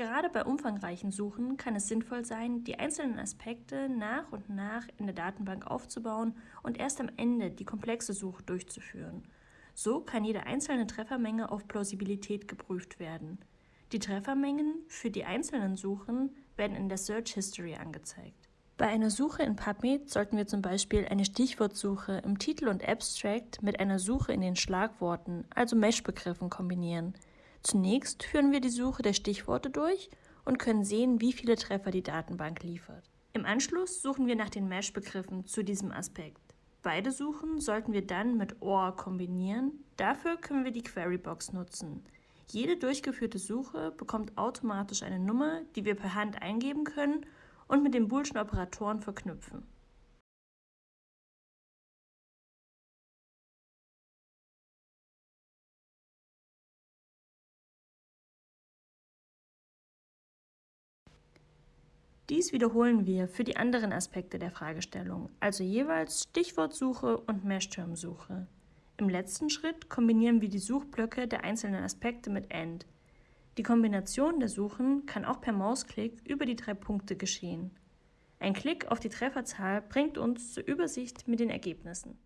Gerade bei umfangreichen Suchen kann es sinnvoll sein, die einzelnen Aspekte nach und nach in der Datenbank aufzubauen und erst am Ende die komplexe Suche durchzuführen. So kann jede einzelne Treffermenge auf Plausibilität geprüft werden. Die Treffermengen für die einzelnen Suchen werden in der Search History angezeigt. Bei einer Suche in PubMed sollten wir zum Beispiel eine Stichwortsuche im Titel und Abstract mit einer Suche in den Schlagworten, also Mesh-Begriffen, kombinieren. Zunächst führen wir die Suche der Stichworte durch und können sehen, wie viele Treffer die Datenbank liefert. Im Anschluss suchen wir nach den Mesh-Begriffen zu diesem Aspekt. Beide Suchen sollten wir dann mit OR kombinieren. Dafür können wir die Querybox nutzen. Jede durchgeführte Suche bekommt automatisch eine Nummer, die wir per Hand eingeben können und mit den boolschen Operatoren verknüpfen. Dies wiederholen wir für die anderen Aspekte der Fragestellung, also jeweils Stichwortsuche und Mesh-Term-Suche. Im letzten Schritt kombinieren wir die Suchblöcke der einzelnen Aspekte mit AND. Die Kombination der Suchen kann auch per Mausklick über die drei Punkte geschehen. Ein Klick auf die Trefferzahl bringt uns zur Übersicht mit den Ergebnissen.